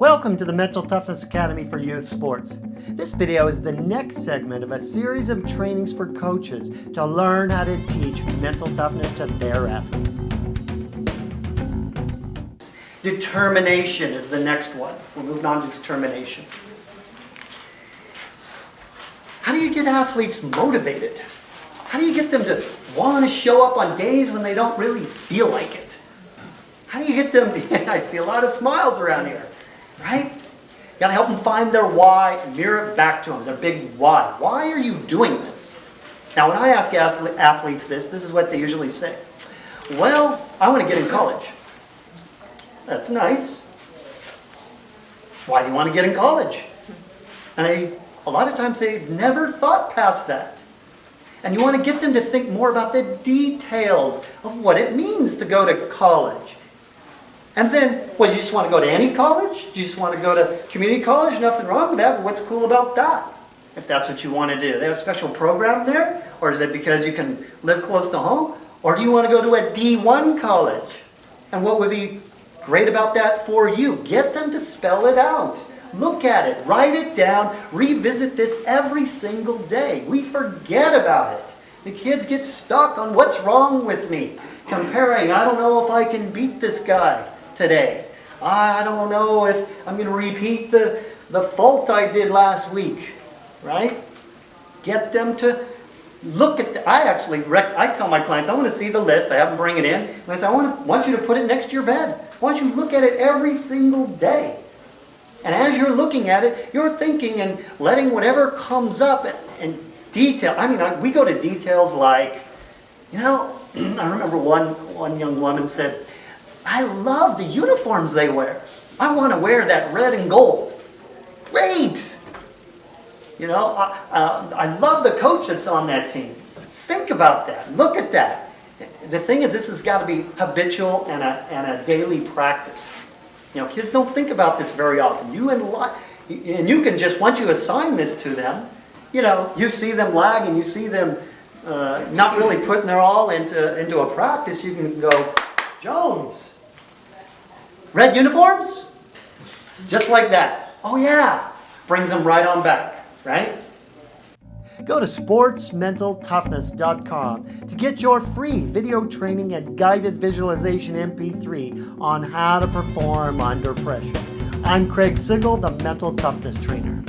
Welcome to the Mental Toughness Academy for Youth Sports. This video is the next segment of a series of trainings for coaches to learn how to teach mental toughness to their athletes. Determination is the next one. We're moving on to determination. How do you get athletes motivated? How do you get them to want to show up on days when they don't really feel like it? How do you get them to, I see a lot of smiles around here, right? You gotta help them find their why mirror it back to them, their big why. Why are you doing this? Now, when I ask athletes this, this is what they usually say. Well, I want to get in college. That's nice. Why do you want to get in college? And they, a lot of times they've never thought past that. And you want to get them to think more about the details of what it means to go to college. And then, well, you just want to go to any college? Do you just want to go to community college? Nothing wrong with that, but what's cool about that? If that's what you want to do. They have a special program there? Or is it because you can live close to home? Or do you want to go to a D1 college? And what would be great about that for you? Get them to spell it out. Look at it, write it down, revisit this every single day. We forget about it. The kids get stuck on what's wrong with me. Comparing, I don't know if I can beat this guy today. I don't know if I'm going to repeat the, the fault I did last week, right? Get them to look at, the, I actually, rec, I tell my clients, I want to see the list, I have them bring it in, and I say, I want, to, want you to put it next to your bed. I want you to look at it every single day. And as you're looking at it, you're thinking and letting whatever comes up and, detail. I mean, I, we go to details like, you know, I remember one, one young woman said, I love the uniforms they wear. I want to wear that red and gold. Great! You know, I, uh, I love the coach that's on that team. Think about that. Look at that. The thing is, this has got to be habitual and a, and a daily practice. You know, kids don't think about this very often. You and, and you can just, once you assign this to them, you know, you see them lag and you see them uh, not really putting their all into, into a practice, you can go, Jones, red uniforms? Just like that. Oh yeah, brings them right on back, right? Go to sportsmentaltoughness.com to get your free video training and guided visualization MP3 on how to perform under pressure. I'm Craig Sigl, the Mental Toughness Trainer.